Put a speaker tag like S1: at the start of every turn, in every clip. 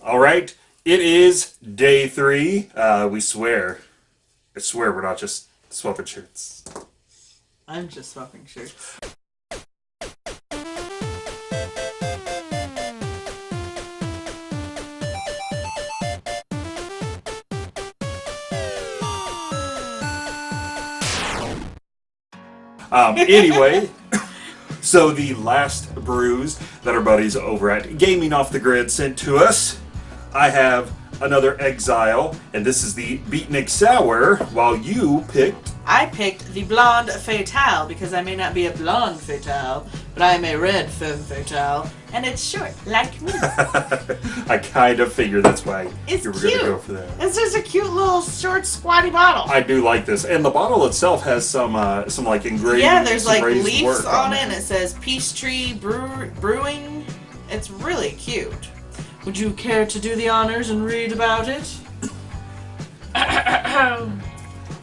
S1: All right, it is day three. Uh, we swear, I swear, we're not just swapping shirts.
S2: I'm just swapping shirts.
S1: Um, anyway, so the last brews that our buddies over at Gaming Off the Grid sent to us, I have another Exile, and this is the Beatnik Sour, while you picked.
S2: I picked the blonde fatale because I may not be a blonde fatale, but I am a red femme fatale, and it's short, like me.
S1: I kind of figured that's why
S2: It's
S1: you were going to go for that.
S2: It's just a cute little short, squatty bottle.
S1: I do like this, and the bottle itself has some uh, some like engraved.
S2: yeah, there's like leaves
S1: work
S2: on it, and it says Peace Tree Brew- Brewing. It's really cute. Would you care to do the honors and read about it?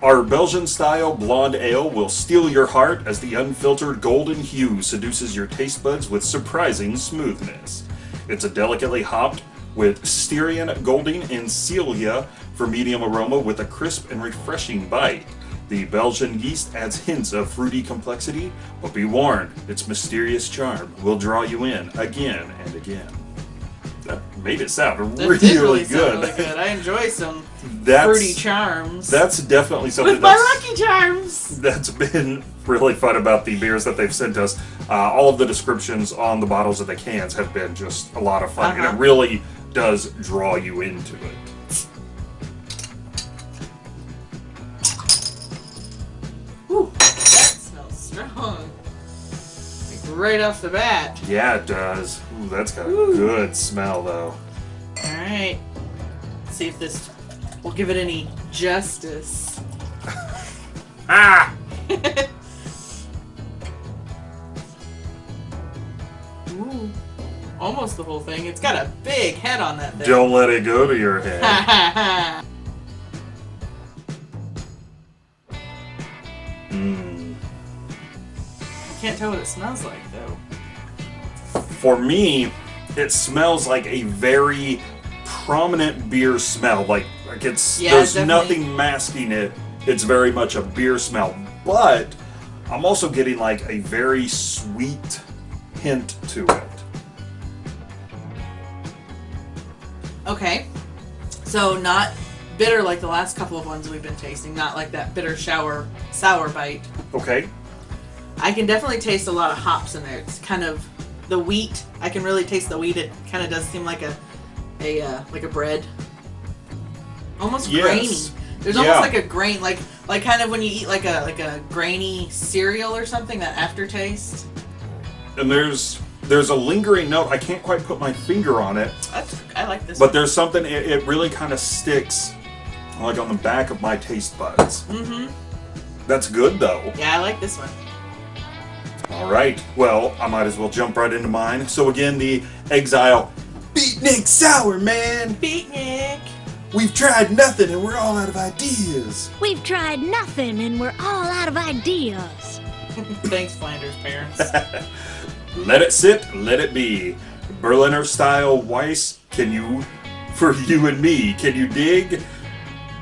S1: Our Belgian style blonde ale will steal your heart as the unfiltered golden hue seduces your taste buds with surprising smoothness. It's a delicately hopped with Styrian, Golding, and Celeia for medium aroma with a crisp and refreshing bite. The Belgian yeast adds hints of fruity complexity, but be warned, its mysterious charm will draw you in again and again. That made it sound really,
S2: really sound
S1: good.
S2: really good. I enjoy some
S1: That's
S2: fruity charms.
S1: that's definitely something
S2: with my
S1: that's,
S2: lucky charms.
S1: that's been really fun about the beers that they've sent us. Uh, all of the descriptions on the bottles of the cans have been just a lot of fun, and
S2: Uh-huh.
S1: it really does draw you into it.
S2: Right off the bat.
S1: Yeah, it does. Ooh, that's got a good smell, though.
S2: Alright. See if this will give it any justice.
S1: Ah!
S2: Ooh. Almost the whole thing. It's got a big head on that thing.
S1: Don't let it go to your head.
S2: Can't tell what it smells like though.
S1: For me, it smells like a very prominent beer smell. Like, like it's
S2: Yeah,
S1: there's
S2: definitely.
S1: nothing masking it. It's very much a beer smell. But I'm also getting like a very sweet hint to it.
S2: Okay. So not bitter like the last couple of ones we've been tasting, not like that bitter shower sour bite.
S1: Okay.
S2: I can definitely taste a lot of hops in there. It's kind of the wheat. I can really taste the wheat. It kind of does seem like a a uh, like a bread. Almost
S1: Yes.
S2: grainy. There's
S1: Yeah.
S2: almost like a grain like like kind of when you eat like a like a grainy cereal or something that aftertaste.
S1: And there's there's a lingering note. I can't quite put my finger on it,
S2: That's, I like this.
S1: but there's something. It, it really kind of sticks, like on the back of my taste buds.
S2: mm-hmm.
S1: That's good though.
S2: Yeah, I like this one.
S1: All right. Well, I might as well jump right into mine. So again, the Exile Beatnik Sour, man.
S2: Beatnik.
S1: We've tried nothing and we're all out of ideas.
S3: We've tried nothing and we're all out of ideas.
S2: Thanks, Flanders parents.
S1: Let it sit, let it be. Berliner style Weiss, can you, for you and me, can you dig?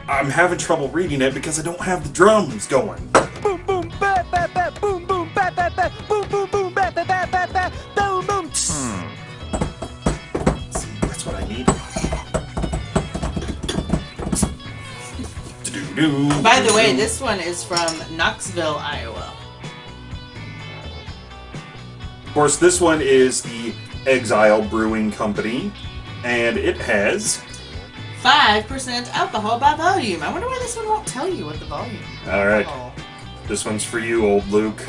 S1: I'm having trouble reading it because I don't have the drums going.
S4: boom boom
S1: Do-do-do.
S2: By the way, this one is from Knoxville, Iowa.
S1: Of course, this one is the Exile Brewing Company, and it has.
S2: 5% alcohol by volume. I wonder why this one won't tell you what the volume is.
S1: All right. This one's for you, old Luke.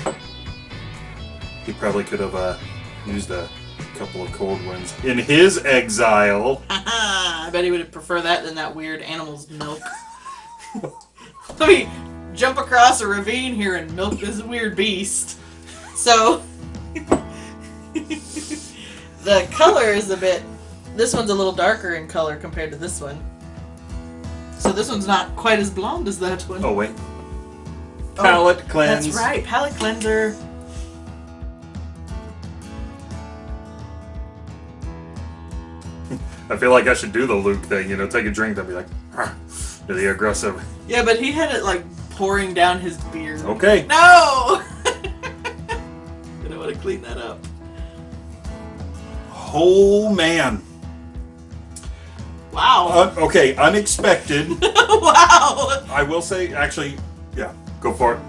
S1: He probably could have uh, used a couple of cold ones in his exile.
S2: I bet he would prefer that than that weird animal's milk. Let me jump across a ravine here and milk this weird beast. So, the color is a bit. This one's a little darker in color compared to this one. So this one's not quite as blonde as that one.
S1: Oh wait,
S2: Oh,
S1: palate cleanse.
S2: That's right, palette cleanser.
S1: I feel like I should do the Luke thing, you know, take a drink, then be like, really aggressive.
S2: Yeah, but he had it like pouring down his beard.
S1: Okay.
S2: No! Gonna want to clean that up.
S1: Oh man.
S2: Wow.
S1: Uh, okay, unexpected.
S2: wow.
S1: I will say, actually, yeah, go for it.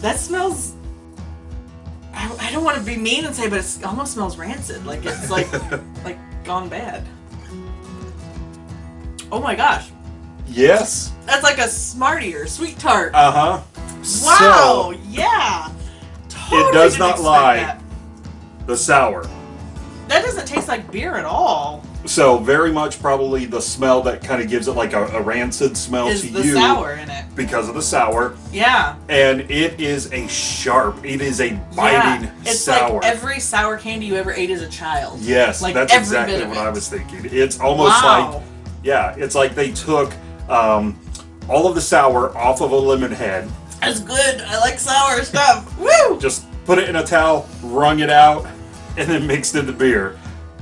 S2: That smells. I, I don't want to be mean and say, but it almost smells rancid. Like it's like like gone bad. Oh my gosh,
S1: Yes.
S2: that's like a Smartie or Sweet Tart.
S1: Uh huh.
S2: wow. yeah. Totally
S1: does
S2: didn't
S1: lie.
S2: That.
S1: the sour.
S2: That doesn't taste like beer at all.
S1: So very much probably the smell that kind of gives it like a, a rancid smell
S2: Is
S1: to
S2: the
S1: you
S2: sour in it?
S1: because of the sour,
S2: Yeah.
S1: and it is a sharp. It is a biting
S2: yeah. It's
S1: sour.
S2: like every sour candy you ever ate as a child.
S1: yes,
S2: like
S1: that's exactly what
S2: it.
S1: I was thinking. It's almost
S2: Wow.
S1: like yeah, it's like they took um, all of the sour off of a lemon head,
S2: That's good. I like sour stuff. Woo!
S1: just put it in a towel, wrung it out, and then mixed in the beer.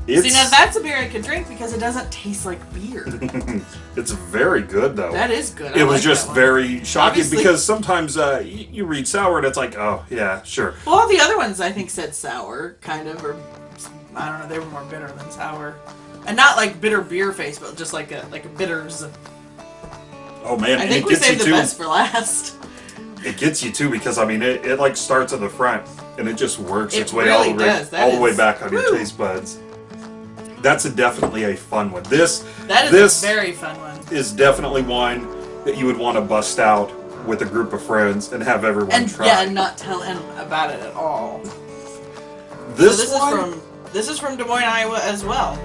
S1: It's,
S2: See, now that's a beer I could drink because it doesn't taste like beer.
S1: it's very good though.
S2: that is good. I
S1: it was
S2: like
S1: just very shocking
S2: Obviously-
S1: because sometimes uh, y- you read sour and it's like, oh yeah, sure.
S2: Well, all the other ones I think said sour, kind of, or I don't know. They were more bitter than sour, and not like bitter beer face, but just like a like a bitters.
S1: Oh man,
S2: I think
S1: it
S2: we
S1: gets you
S2: saved the
S1: too.
S2: best for last.
S1: It gets you too because I mean it, it like starts at the front and it just works
S2: It
S1: its way all the way all the way back on your taste buds. That's a definitely a fun one. This
S2: That is
S1: this
S2: a very fun one.
S1: is definitely one that you would want to bust out with a group of friends and have everyone
S2: And
S1: try.
S2: yeah, and not tell him about it at all.
S1: this,
S2: so this
S1: one,
S2: is from this is from Des Moines, Iowa, as well.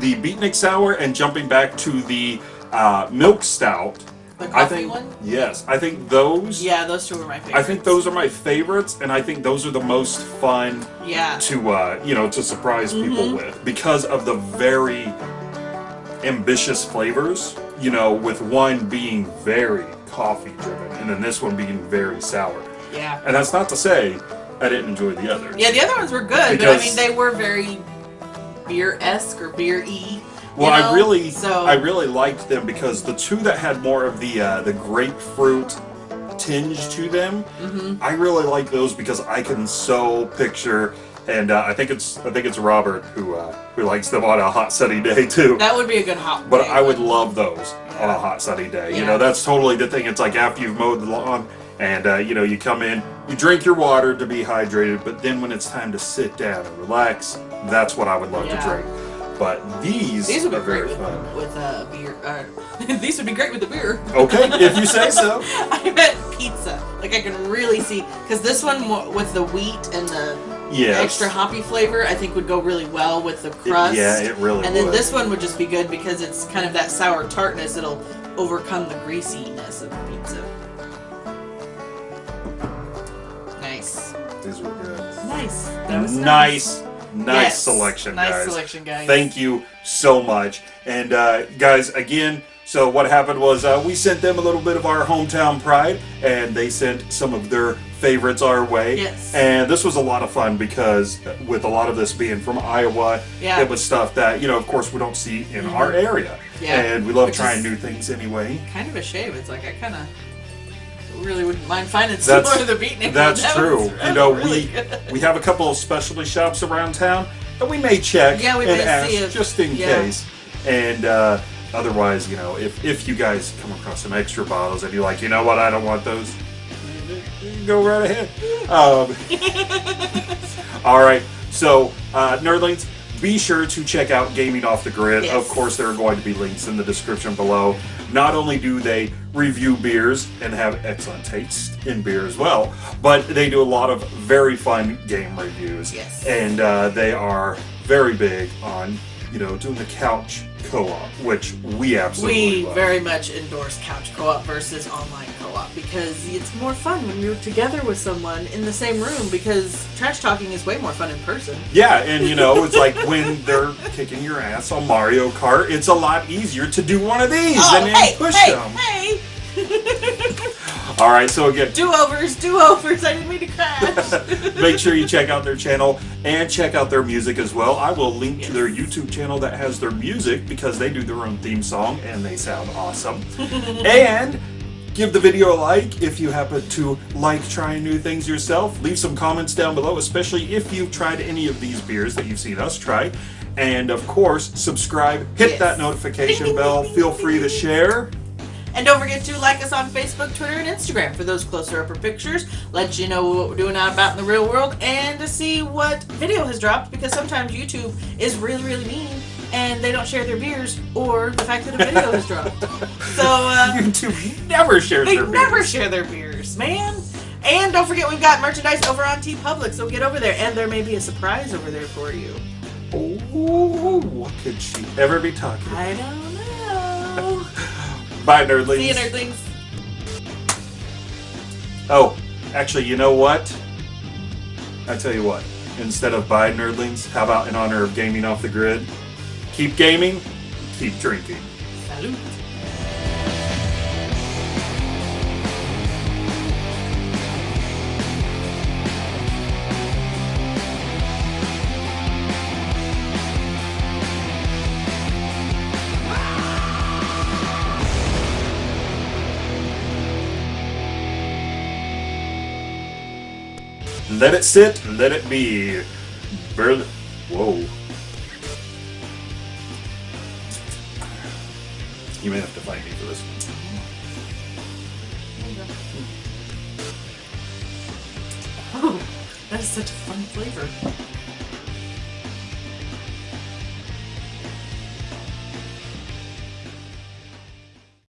S1: the Beatnik Sour and jumping back to the uh, Milk Stout.
S2: The
S1: I think
S2: one.
S1: yes, I think those.
S2: Yeah, those two were my favorites.
S1: I think those are my favorites, and I think those are the most fun
S2: Yeah.
S1: to uh, you know to surprise people
S2: Mhm.
S1: with because of the very ambitious flavors. You know, with one being very coffee driven, and then this one being very sour.
S2: Yeah.
S1: And that's not to say I didn't enjoy the others.
S2: Yeah, the other ones were good, but I mean they were very beer esque or beer y.
S1: Well, I really,
S2: so
S1: I really liked them because the two that had more of the uh, the grapefruit tinge to them,
S2: Mhm.
S1: I really like those because I can so picture, and uh, I think it's I think it's Robert who uh, who likes them on a hot sunny day too.
S2: that would be a good hot.
S1: But
S2: day
S1: I would love those on a hot sunny day.
S2: Yeah.
S1: You know, that's totally the thing. It's like after you've mowed the lawn and uh, you know you come in, you drink your water to be hydrated, but then when it's time to sit down and relax, that's what I would love
S2: Yeah.
S1: to drink. But these,
S2: These would be
S1: are very
S2: great with,
S1: fun.
S2: with uh, beer. Uh, these would be great with the beer.
S1: Okay, if you say so.
S2: I bet pizza. Like I can really see because this one with the wheat and the
S1: Yes.
S2: extra hoppy flavor, I think would go really well with the
S1: It-
S2: crust.
S1: yeah, it really would.
S2: And then
S1: would.
S2: this one would just be good because it's kind of that sour tartness. It'll overcome the greasiness of the pizza. Nice.
S1: These were good.
S2: Nice. That was
S1: Nice, nice
S2: Yes.
S1: selection,
S2: Nice
S1: guys.
S2: selection, guys.
S1: Thank you so much. And uh, guys, again, so what happened was uh, we sent them a little bit of our hometown pride, and they sent some of their favorites our way.
S2: Yes.
S1: And this was a lot of fun because with a lot of this being from Iowa,
S2: Yeah.
S1: it was stuff that you know, of course, we don't see in our area.
S2: Yeah.
S1: And we love
S2: Which
S1: trying new things anyway.
S2: Kind of a shame. It's like I kind of really wouldn't mind finding
S1: That's-
S2: similar to the beatnik.
S1: That's
S2: That
S1: true. You know,
S2: really
S1: we
S2: good.
S1: we have a couple of specialty shops around town that we may check
S2: Yeah, we
S1: and
S2: may
S1: ask
S2: see if-
S1: just in
S2: yeah.
S1: case. And uh, otherwise, you know, if if you guys come across some extra bottles and you're like, you know what, I don't want those, go right ahead. Um, all right. So, uh, nerdlings. Be sure to check out Gaming Off the Grid.
S2: Yes.
S1: Of course, there are going to be links in the description below. Not only do they review beers and have excellent taste in beer as well, but they do a lot of very fun game reviews.
S2: Yes.
S1: And uh, they are very big on, you know, doing the couch co-op, which we absolutely
S2: We
S1: love.
S2: very much endorse couch co-op versus online co-op because it's more fun when you're together with someone in the same room because trash talking is way more fun in person.
S1: Yeah, and you know, it's like when they're kicking your ass on Mario Kart, it's a lot easier to do one of these
S2: Oh,
S1: and then
S2: hey,
S1: push
S2: hey,
S1: them.
S2: hey!
S1: All right, so again,
S2: Do overs, do overs. I didn't mean to crash.
S1: make sure you check out their channel and check out their music as well. I will link to their YouTube channel that has their music because they do their own theme song and they sound awesome. and give the video a like if you happen to like trying new things yourself. Leave some comments down below, especially if you've tried any of these beers that you've seen us try. And of course, subscribe, hit
S2: Yes.
S1: that notification bell, feel free to share.
S2: And don't forget to like us on Facebook, Twitter, and Instagram for those closer upper pictures. Let you know what we're doing out about in the real world and to see what video has dropped because sometimes YouTube is really, really mean and they don't share their beers or the fact that a video has dropped. So, uh,
S1: YouTube never shares
S2: they
S1: their
S2: never
S1: beers.
S2: share their beers, man. And don't forget we've got merchandise over on TeePublic, so get over there and there may be a surprise over there for you.
S1: Oh, what could she ever be talking about?
S2: I don't know.
S1: Bye, nerdlings.
S2: See you, nerdlings.
S1: Oh, actually, you know what? I tell you what. Instead of bye, nerdlings, how about in honor of gaming off the grid? Keep gaming, keep drinking.
S2: Salute.
S1: Let it sit, let it be. Burl- Whoa. You may have to fight me for this.
S2: Oh, that is such a fun flavor.